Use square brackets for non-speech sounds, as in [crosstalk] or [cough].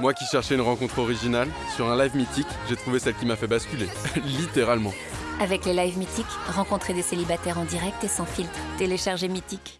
Moi qui cherchais une rencontre originale, sur un live mythique, j'ai trouvé celle qui m'a fait basculer. [laughs] Littéralement. Avec les lives mythiques, rencontrer des célibataires en direct et sans filtre. Téléchargez Mythique.